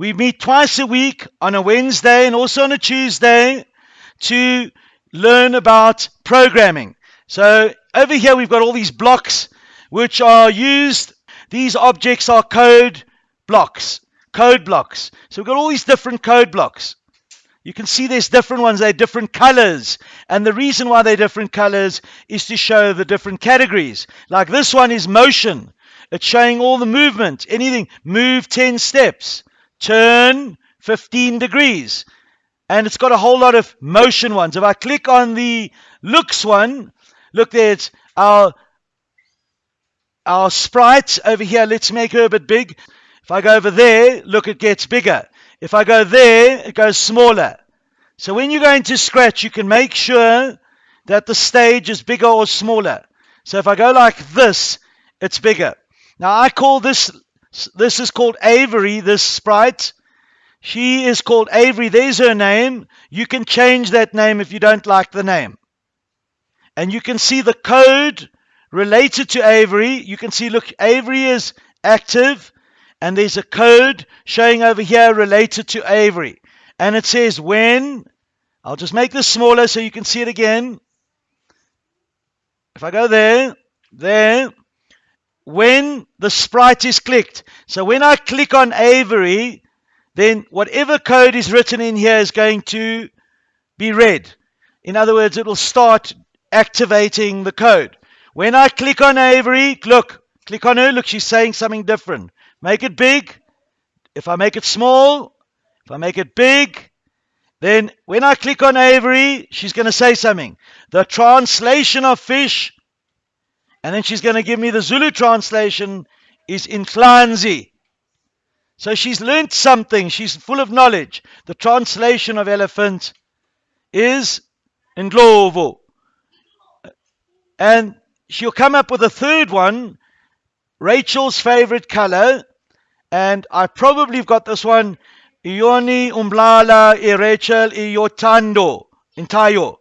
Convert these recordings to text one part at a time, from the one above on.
We meet twice a week on a Wednesday and also on a Tuesday to learn about programming. So over here we've got all these blocks which are used. These objects are code blocks. Code blocks. So we've got all these different code blocks. You can see there's different ones, they're different colors. And the reason why they're different colors is to show the different categories. Like this one is motion. It's showing all the movement. Anything. Move 10 steps. Turn 15 degrees. And it's got a whole lot of motion ones. If I click on the looks one, look there, it's our, our sprite over here. Let's make her a bit big. If I go over there, look, it gets bigger. If I go there, it goes smaller. So when you go into Scratch, you can make sure that the stage is bigger or smaller. So if I go like this, it's bigger. Now I call this, this is called Avery, this sprite. She is called Avery. There's her name. You can change that name if you don't like the name. And you can see the code related to Avery. You can see, look, Avery is active. And there's a code showing over here related to Avery. And it says when, I'll just make this smaller so you can see it again. If I go there, there, when the sprite is clicked. So when I click on Avery, then whatever code is written in here is going to be read. In other words, it will start activating the code. When I click on Avery, look, click on her, look, she's saying something different. Make it big. If I make it small, if I make it big, then when I click on Avery, she's going to say something. The translation of fish, and then she's going to give me the Zulu translation, is Inhlanzi. So she's learnt something. She's full of knowledge. The translation of elephant is Ndlovu. And she'll come up with a third one, Rachel's favorite color, and I probably have got this one. Ioni umblala irechel iyotando intayo.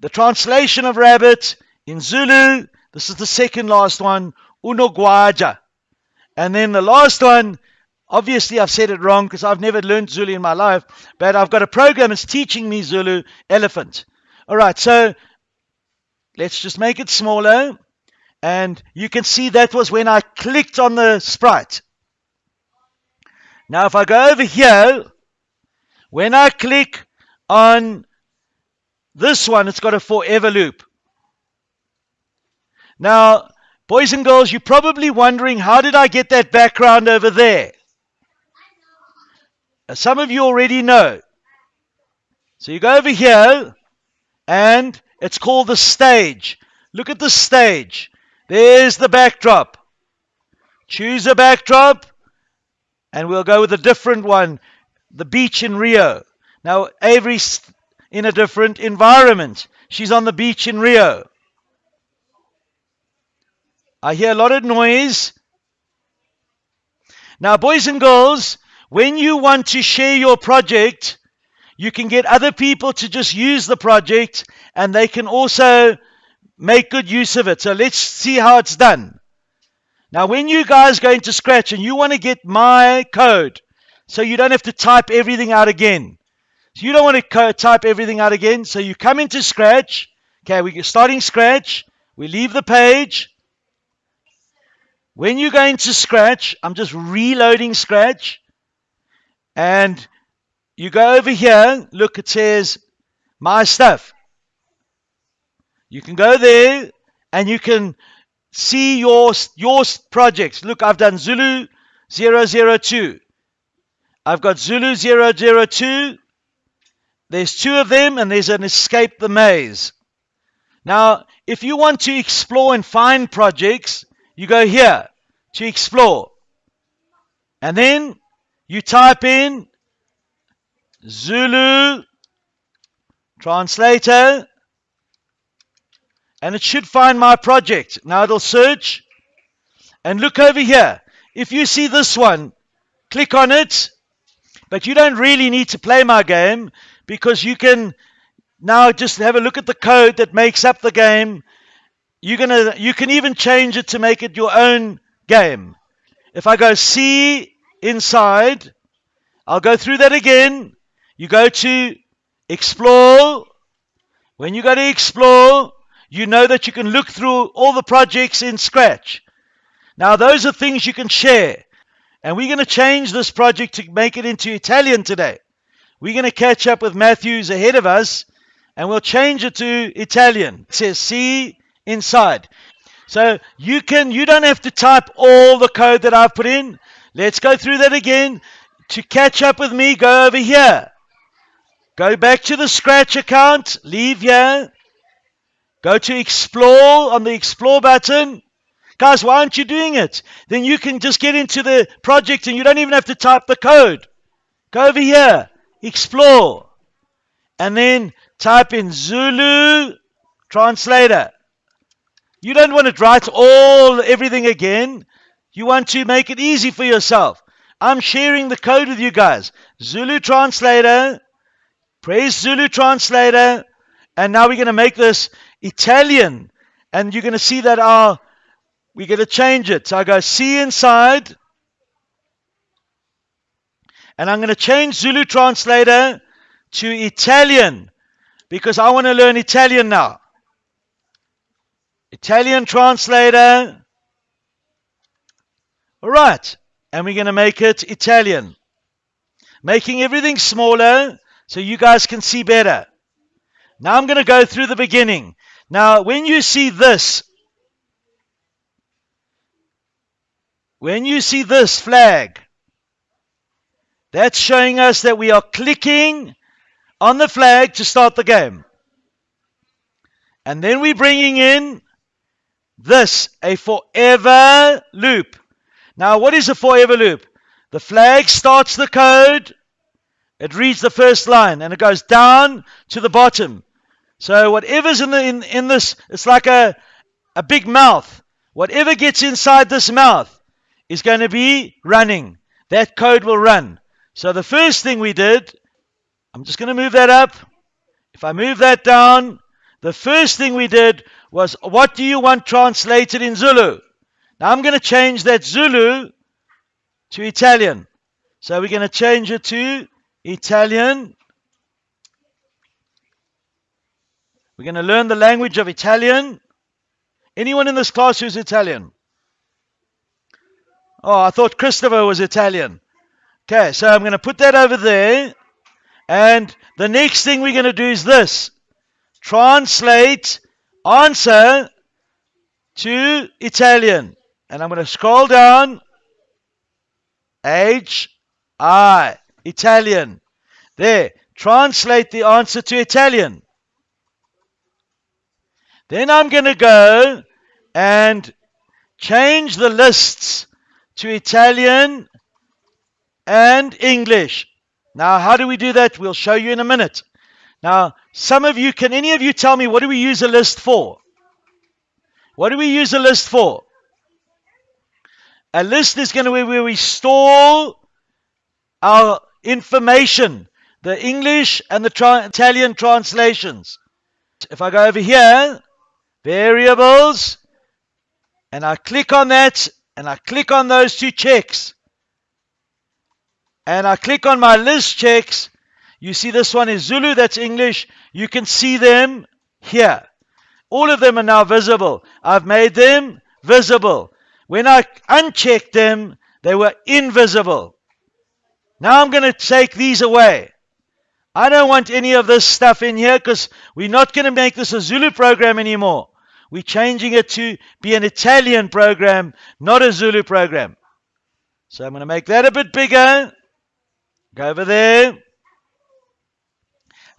The translation of rabbit in Zulu. This is the second last one. Unogwaja. And then the last one. Obviously, I've said it wrong because I've never learned Zulu in my life, but I've got a program that's teaching me Zulu elephant. All right, so let's just make it smaller. And you can see that was when I clicked on the sprite. Now, if I go over here, when I click on this one, it's got a forever loop. Now, boys and girls, you're probably wondering, how did I get that background over there? Some of you already know. So you go over here, and it's called the stage. Look at the stage. There's the backdrop. Choose a backdrop. And we'll go with a different one the beach in Rio. Now, Avery's in a different environment. She's on the beach in Rio. I hear a lot of noise. Now, boys and girls, when you want to share your project, you can get other people to just use the project and they can also make good use of it. So let's see how it's done. Now, when you guys go into Scratch and you want to get my code, so you don't have to type everything out again. So you don't want to type everything out again. So you come into Scratch. Okay, we're starting Scratch. We leave the page. When you go into Scratch, I'm just reloading Scratch. And you go over here. Look, it says my stuff. You can go there and you can see your, your projects. Look, I've done Zulu 002. I've got Zulu 002. There's two of them, and there's an Escape the Maze. Now, if you want to explore and find projects, you go here to explore. And then you type in Zulu translator and it should find my project. Now it'll search and look over here. If you see this one, click on it. But you don't really need to play my game because you can now just have a look at the code that makes up the game. You're gonna you can even change it to make it your own game. If I go see inside I'll go through that again. You go to explore. When you go to explore, you know that you can look through all the projects in Scratch. Now, those are things you can share. And we're going to change this project to make it into Italian today. We're going to catch up with Matthews ahead of us and we'll change it to Italian. It says see inside. So you can you don't have to type all the code that I've put in. Let's go through that again. To catch up with me, go over here. Go back to the Scratch account, leave here. Go to explore on the explore button. Guys, why aren't you doing it? Then you can just get into the project and you don't even have to type the code. Go over here, explore, and then type in Zulu translator. You don't want to write all everything again. You want to make it easy for yourself. I'm sharing the code with you guys. Zulu translator, Praise Zulu translator, and now we're going to make this Italian. And you're going to see that our we're going to change it. So I go see inside. And I'm going to change Zulu translator to Italian because I want to learn Italian now. Italian translator. All right. And we're going to make it Italian. Making everything smaller so you guys can see better. Now I'm going to go through the beginning. Now, when you see this, When you see this flag, that's showing us that we are clicking on the flag to start the game. And then we're bringing in this, a forever loop. Now, what is a forever loop? The flag starts the code, it reads the first line, and it goes down to the bottom. So whatever's in, the, in, in this, it's like a, a big mouth. Whatever gets inside this mouth is going to be running. That code will run. So the first thing we did, I'm just going to move that up. If I move that down, the first thing we did was, what do you want translated in Zulu? Now I'm going to change that Zulu to Italian. So we're going to change it to Italian. We're going to learn the language of Italian. Anyone in this class who's Italian? Oh, I thought Christopher was Italian. Okay, so I'm going to put that over there. And the next thing we're going to do is this translate answer to Italian. And I'm going to scroll down. H I, Italian. There, translate the answer to Italian. Then I'm going to go and change the lists to Italian and English. Now, how do we do that? We'll show you in a minute. Now, some of you, can any of you tell me what do we use a list for? What do we use a list for? A list is going to be where we store our information, the English and the tra- Italian translations. If I go over here, variables, and I click on that, and I click on those two checks and I click on my list checks, you see this one is Zulu, that's English. You can see them here. All of them are now visible. I've made them visible. When I unchecked them, they were invisible. Now I'm going to take these away. I don't want any of this stuff in here because we're not going to make this a Zulu program anymore. We're changing it to be an Italian program, not a Zulu program. So I'm going to make that a bit bigger. Go over there.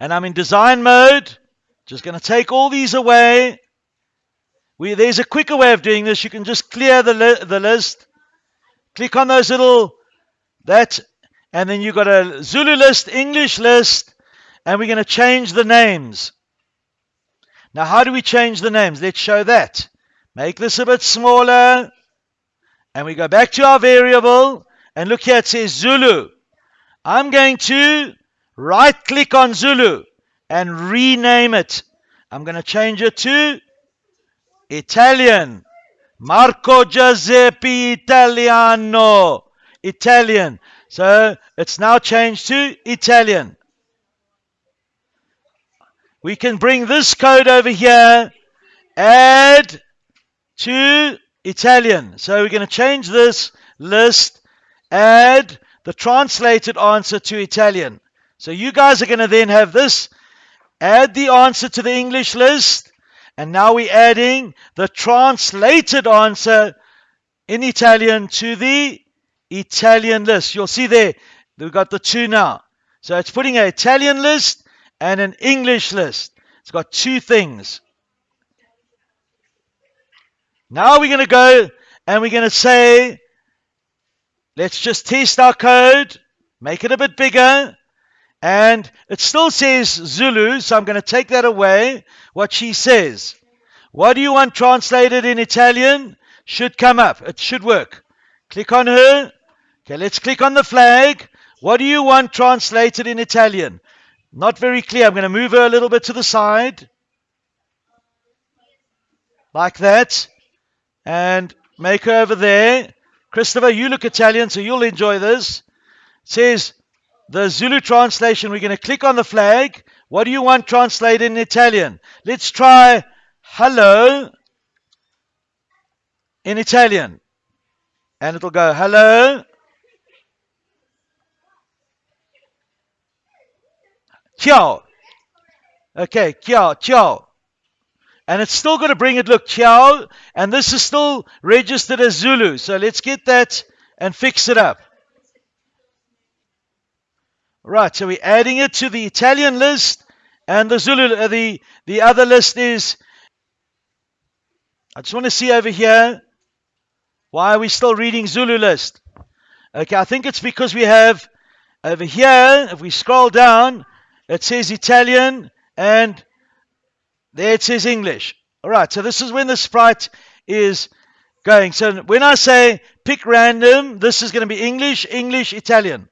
And I'm in design mode. Just going to take all these away. We, there's a quicker way of doing this. You can just clear the, li- the list. Click on those little, that, and then you've got a Zulu list, English list, and we're going to change the names. Now, how do we change the names? Let's show that. Make this a bit smaller. And we go back to our variable. And look here, it says Zulu. I'm going to right click on Zulu and rename it. I'm going to change it to Italian. Marco Giuseppe Italiano. Italian. So it's now changed to Italian. We can bring this code over here, add to Italian. So we're going to change this list, add the translated answer to Italian. So you guys are going to then have this, add the answer to the English list, and now we're adding the translated answer in Italian to the Italian list. You'll see there, we've got the two now. So it's putting an Italian list and an English list. It's got two things. Now we're going to go and we're going to say, let's just test our code, make it a bit bigger. And it still says Zulu, so I'm going to take that away. What she says. What do you want translated in Italian? Should come up. It should work. Click on her. Okay, let's click on the flag. What do you want translated in Italian? Not very clear. I'm going to move her a little bit to the side. Like that. And make her over there. Christopher, you look Italian, so you'll enjoy this. It says the Zulu translation. We're going to click on the flag. What do you want translated in Italian? Let's try hello in Italian. And it'll go hello Ciao. Okay, ciao, ciao. And it's still going to bring it, look, ciao. And this is still registered as Zulu. So let's get that and fix it up. Right, so we're adding it to the Italian list. And the Zulu, uh, the, the other list is, I just want to see over here, why are we still reading Zulu list? Okay, I think it's because we have over here, if we scroll down, it says Italian, and there it says English. All right, so this is when the sprite is going. So when I say pick random, this is going to be English, English, Italian.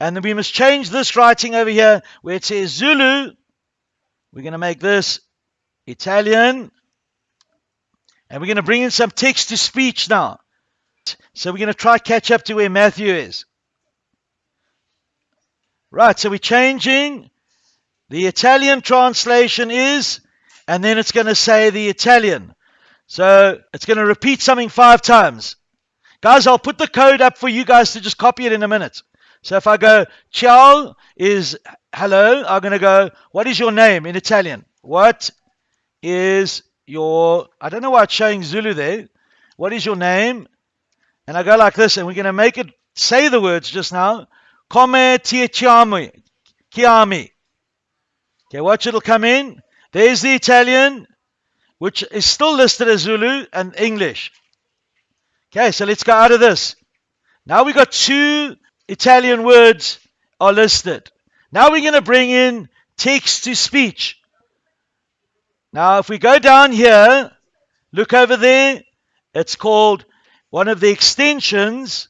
And then we must change this writing over here where it says Zulu. We're going to make this Italian. And we're going to bring in some text to speech now. So we're going to try catch up to where Matthew is. Right, so we're changing the Italian translation is, and then it's going to say the Italian. So it's going to repeat something five times. Guys, I'll put the code up for you guys to just copy it in a minute. So if I go, ciao is hello, I'm going to go, what is your name in Italian? What is your, I don't know why it's showing Zulu there. What is your name? And I go like this, and we're going to make it say the words just now. Come ti chiami? Chiami. Okay, watch it'll come in. There's the Italian, which is still listed as Zulu and English. Okay, so let's go out of this. Now we've got two Italian words are listed. Now we're going to bring in text to speech. Now, if we go down here, look over there, it's called one of the extensions.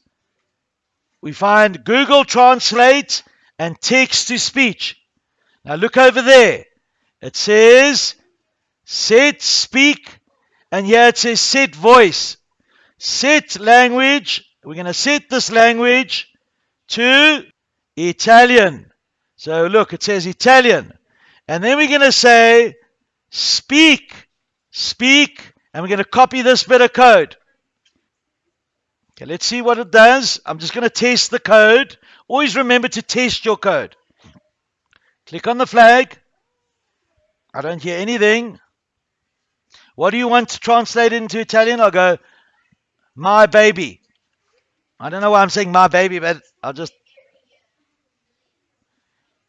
We find Google Translate and text to speech. Now look over there. It says set speak, and here it says set voice. Set language. We're going to set this language to Italian. So look, it says Italian. And then we're going to say speak, speak, and we're going to copy this bit of code. Okay, let's see what it does. I'm just going to test the code. Always remember to test your code. Click on the flag. I don't hear anything. What do you want to translate into Italian? I'll go, my baby. I don't know why I'm saying my baby, but I'll just.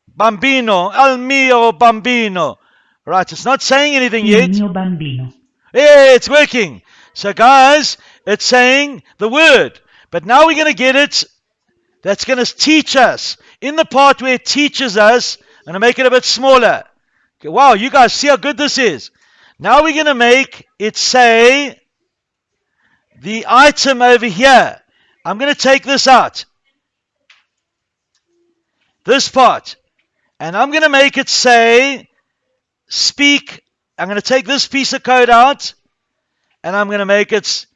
Bambino, al mio bambino. Right, it's not saying anything yet. Mio bambino. Yeah, it's working. So, guys, it's saying the word. But now we're going to get it. That's going to teach us. In the part where it teaches us, I'm going to make it a bit smaller. Okay, wow, you guys see how good this is. Now we're going to make it say the item over here. I'm going to take this out. This part. And I'm going to make it say speak. I'm going to take this piece of code out. And I'm going to make it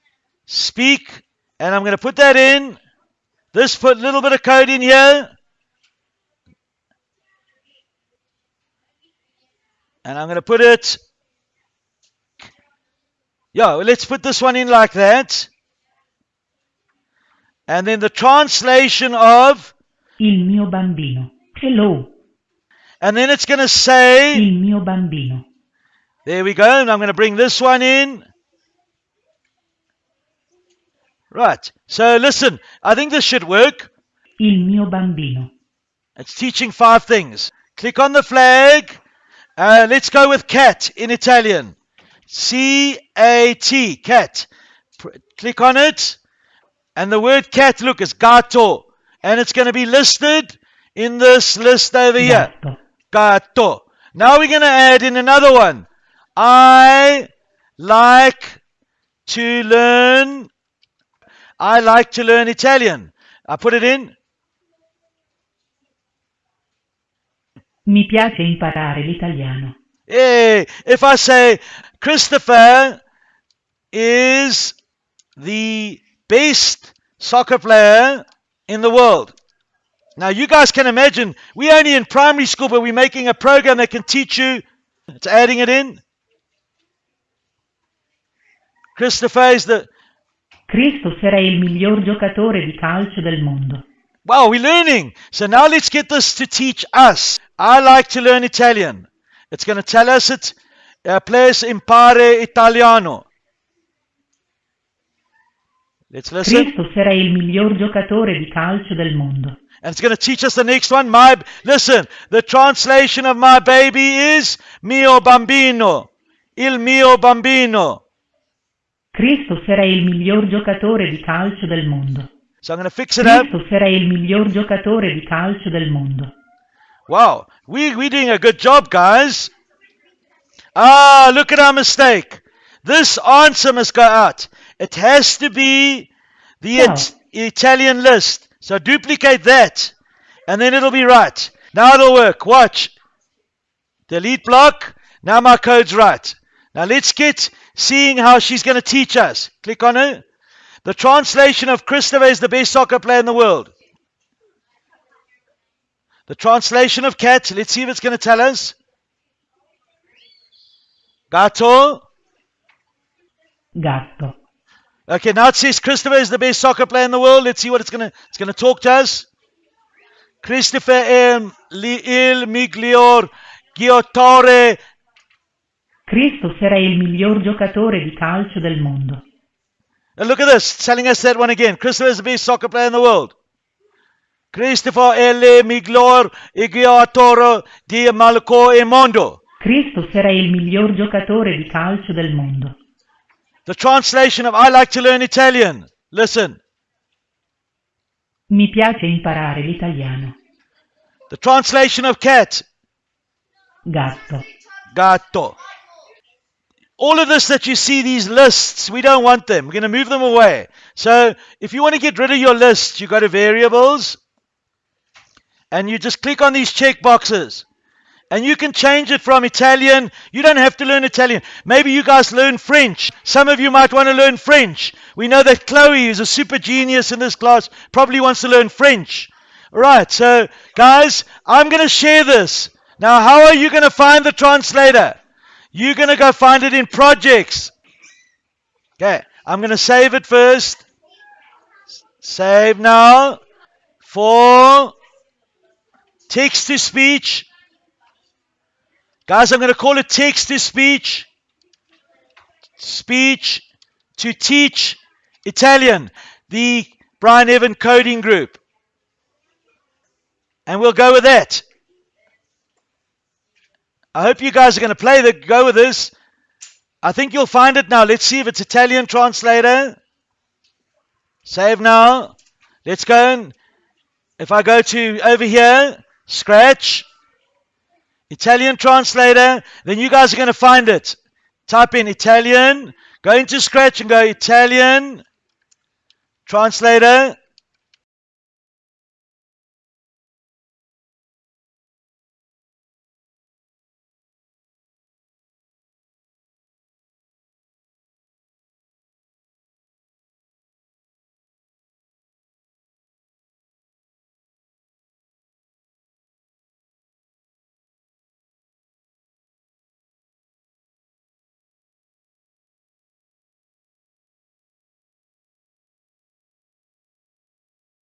speak. And I'm going to put that in this put a little bit of code in here. And I'm going to put it. Yeah, let's put this one in like that. And then the translation of. Il mio bambino. Hello. And then it's going to say. Il mio bambino. There we go. And I'm going to bring this one in. Right. So listen, I think this should work. Il mio bambino. It's teaching five things. Click on the flag. Uh, let's go with cat in Italian. C A T, cat. Pr- click on it. And the word cat, look, is gatto. And it's going to be listed in this list over here. Gatto. Gatto. Now we're going to add in another one. I like to learn. I like to learn Italian. I put it in. Mi piace imparare l'italiano. Hey, if I say Christopher is the best soccer player in the world. Now, you guys can imagine, we're only in primary school, but we're making a program that can teach you. It's adding it in. Christopher is the. Christopher è il miglior giocatore di calcio del mondo. Wow, we're learning. So now let's get this to teach us. I like to learn Italian. It's going to tell us it. Uh, please impare italiano. Let's listen. Christopher è il miglior giocatore di calcio del mondo. And it's going to teach us the next one. My listen, the translation of my baby is mio bambino. Il mio bambino. Christopher è il miglior giocatore di calcio del mondo. So I'm going to fix it up. Christopher è il miglior giocatore di calcio del mondo. Wow, we we're doing a good job, guys. Ah, look at our mistake. This answer must go out. It has to be the Wow. it- Italian list. So duplicate that, and then it'll be right. Now it'll work. Watch. Delete block. Now my code's right. Now let's get seeing how she's going to teach us. Click on her. The translation of Christopher is the best soccer player in the world. The translation of cat. Let's see if it's going to tell us. Gato. Gatto. Okay, now it says Christopher is the best soccer player in the world. Let's see what it's gonna it's gonna talk to us. Christopher è il miglior giocatore. Christopher è il miglior giocatore di calcio del mondo. And look at this, it's telling us that one again. Christopher is the best soccer player in the world. Christopher è il miglior giocatore di Malco e mondo. Christopher è il miglior giocatore di calcio del mondo. The translation of I like to learn Italian. Listen. Mi piace imparare l'italiano. The translation of cat. Gatto. Gatto. All of this that you see, these lists, we don't want them. We're going to move them away. So if you want to get rid of your list, you go to variables and you just click on these check boxes. And you can change it from Italian. You don't have to learn Italian. Maybe you guys learn French. Some of you might want to learn French. We know that Chloe, is a super genius in this class, probably wants to learn French. All right, so guys, I'm going to share this. Now, how are you going to find the translator? You're going to go find it in projects. Okay, I'm going to save it first. Save now. For text to speech. Guys, I'm going to call it text to speech. Speech to teach Italian. The Brian Evan coding group. And we'll go with that. I hope you guys are going to play the go with this. I think you'll find it now. Let's see if it's Italian translator. Save now. Let's go and if I go to over here, scratch, Italian translator, then you guys are going to find it. Type in Italian, go into scratch and go Italian translator.